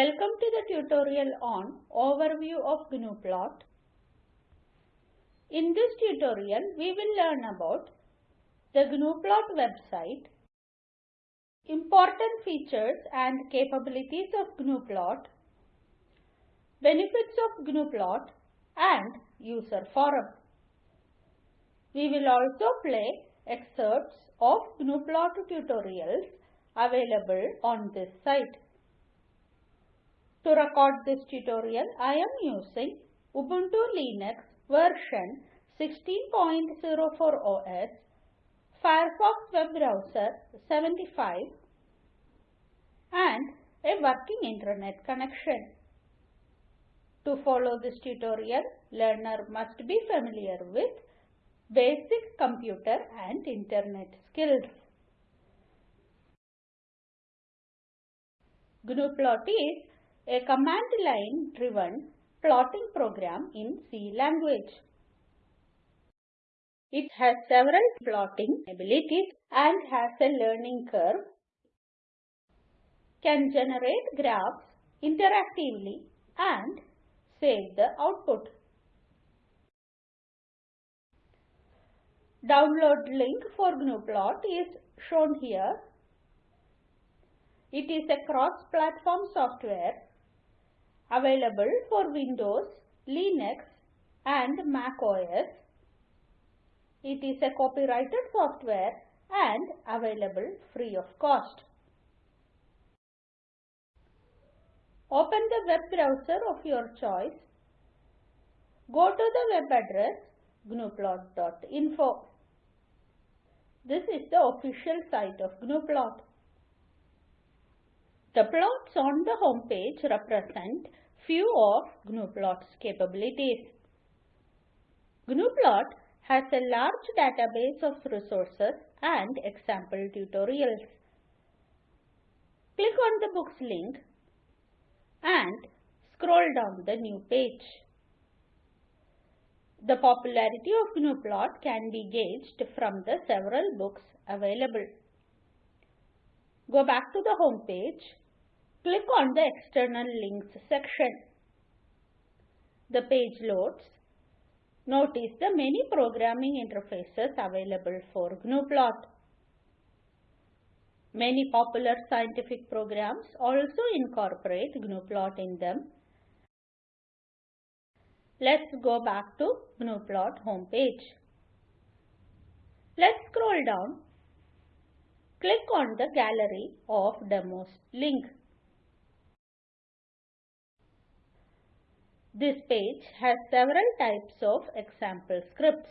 Welcome to the tutorial on Overview of GNUplot. In this tutorial, we will learn about the GNUplot website, important features and capabilities of GNUplot, benefits of GNUplot and user forum. We will also play excerpts of GNUplot tutorials available on this site. To record this tutorial, I am using Ubuntu Linux version 16.04 OS, Firefox web browser 75 and a working internet connection. To follow this tutorial, learner must be familiar with basic computer and internet skills. GNUplot is a command line driven plotting program in C language. It has several plotting abilities and has a learning curve, can generate graphs interactively and save the output. Download link for GNUplot is shown here. It is a cross-platform software available for Windows, Linux and Mac OS. It is a copyrighted software and available free of cost. Open the web browser of your choice. Go to the web address gnuplot.info. This is the official site of GNUplot. The plots on the home page represent few of GNUplot's capabilities. GNUplot has a large database of resources and example tutorials. Click on the books link and scroll down the new page. The popularity of GNUplot can be gauged from the several books available. Go back to the home page. Click on the external links section. The page loads. Notice the many programming interfaces available for GNUplot. Many popular scientific programs also incorporate GNUplot in them Let's go back to GNUplot homepage. Let's scroll down. Click on the Gallery of Demos link. This page has several types of example scripts.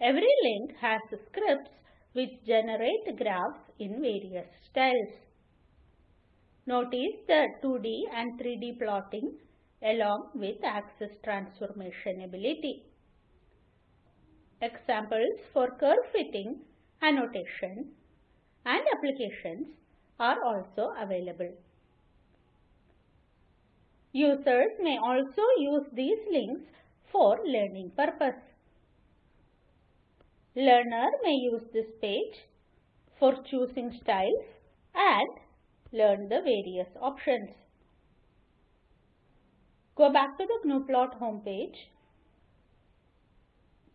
Every link has scripts which generate graphs in various styles. Notice the 2D and 3D plotting along with axis transformation ability. Examples for curve fitting, annotation and applications are also available. Users may also use these links for learning purpose. Learner may use this page for choosing styles and learn the various options. Go back to the GNUplot homepage.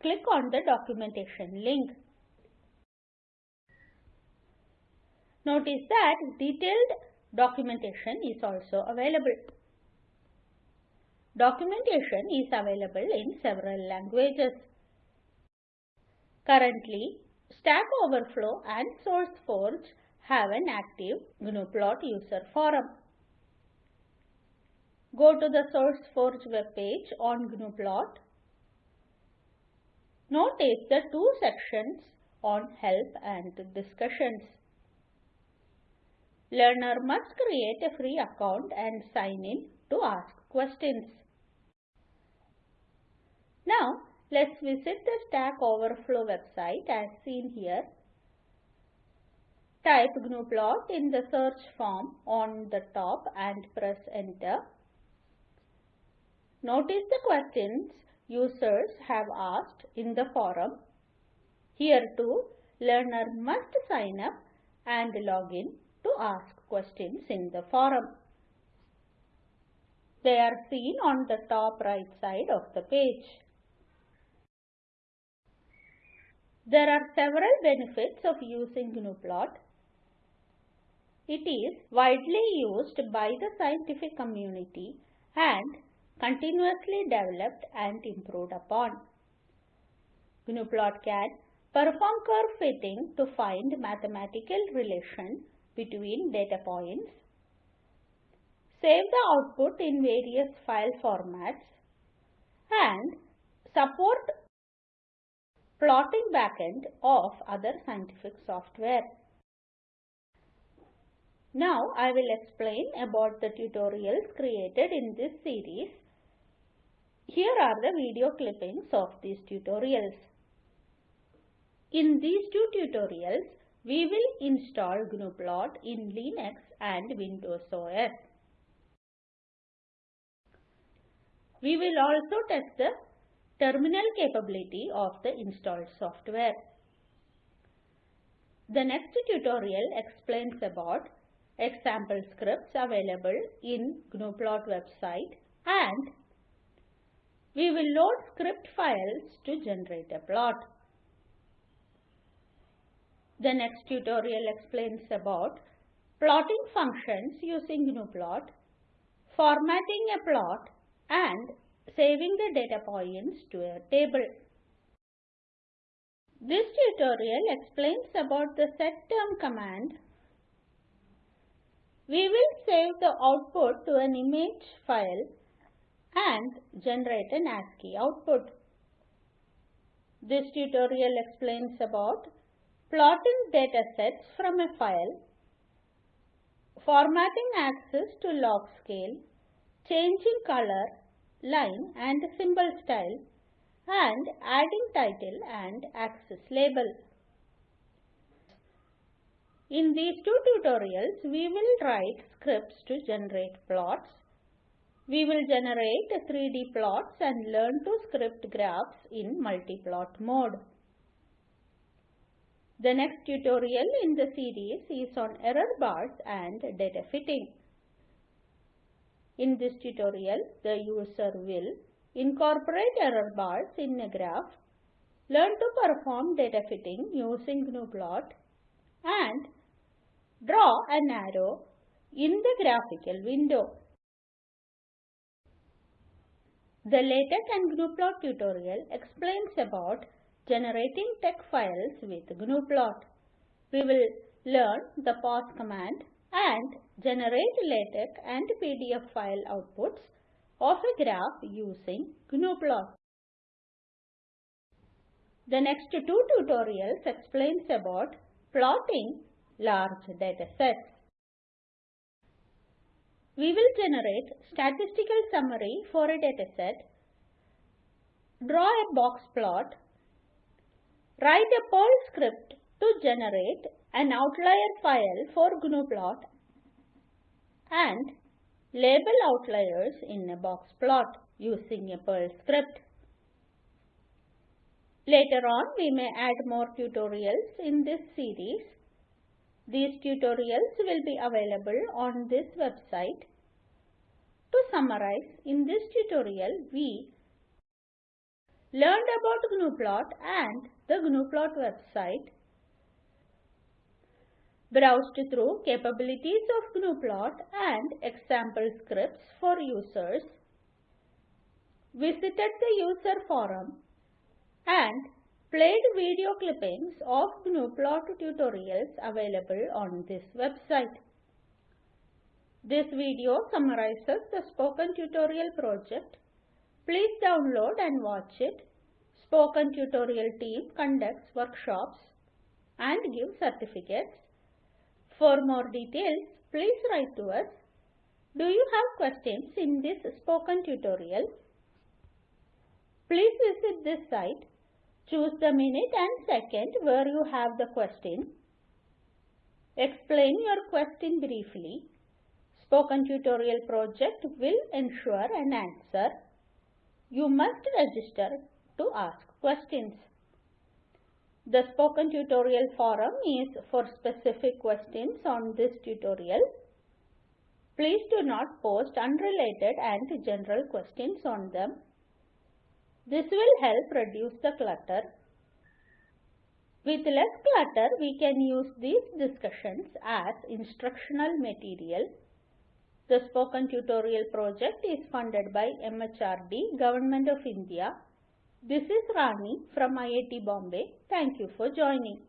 Click on the documentation link. Notice that detailed documentation is also available. Documentation is available in several languages. Currently, Stack Overflow and SourceForge have an active GNUplot user forum. Go to the SourceForge web page on GNUplot. Notice the two sections on help and discussions. Learner must create a free account and sign in to ask questions. Now, let's visit the Stack Overflow website as seen here. Type GNUplot in the search form on the top and press enter. Notice the questions users have asked in the forum. Here too, learner must sign up and log in to ask questions in the forum. They are seen on the top right side of the page. There are several benefits of using GNUplot. It is widely used by the scientific community and continuously developed and improved upon. GNUplot can perform curve fitting to find mathematical relation between data points, save the output in various file formats, and support plotting backend of other scientific software. Now I will explain about the tutorials created in this series. Here are the video clippings of these tutorials. In these two tutorials, we will install GNUplot in Linux and Windows OS. We will also test the terminal capability of the installed software. The next tutorial explains about example scripts available in GNUplot website and we will load script files to generate a plot. The next tutorial explains about plotting functions using GNUplot, formatting a plot and saving the data points to a table. This tutorial explains about the setterm command. We will save the output to an image file and generate an ASCII output. This tutorial explains about plotting datasets from a file, formatting axis to log scale, changing color, line and symbol style and adding title and axis label. In these two tutorials, we will write scripts to generate plots. We will generate 3D plots and learn to script graphs in multiplot mode. The next tutorial in the series is on error bars and data fitting. In this tutorial, the user will incorporate error bars in a graph, learn to perform data fitting using GNUplot, and draw an arrow in the graphical window. The LaTeX and GNUplot tutorial explains about generating text files with GNUplot. We will learn the pause command and generate LaTeX and PDF file outputs of a graph using GNUplot. The next two tutorials explains about plotting large datasets. We will generate statistical summary for a dataset, draw a box plot, write a Perl script to generate an outlier file for GNUplot and label outliers in a box plot using a Perl script. Later on, we may add more tutorials in this series. These tutorials will be available on this website. To summarize, in this tutorial, we learned about GNUplot and the GNUplot website browsed through capabilities of GNUplot and example scripts for users, visited the user forum, and played video clippings of GNUplot tutorials available on this website. This video summarizes the Spoken Tutorial project. Please download and watch it. Spoken Tutorial team conducts workshops and gives certificates. For more details, please write to us. Do you have questions in this spoken tutorial? Please visit this site. Choose the minute and second where you have the question. Explain your question briefly. Spoken Tutorial project will ensure an answer. You must register to ask questions. The spoken tutorial forum is for specific questions on this tutorial. Please do not post unrelated and general questions on them. This will help reduce the clutter. With less clutter, we can use these discussions as instructional material. The Spoken Tutorial project is funded by MHRD, Government of India. This is Rani from IIT Bombay. Thank you for joining.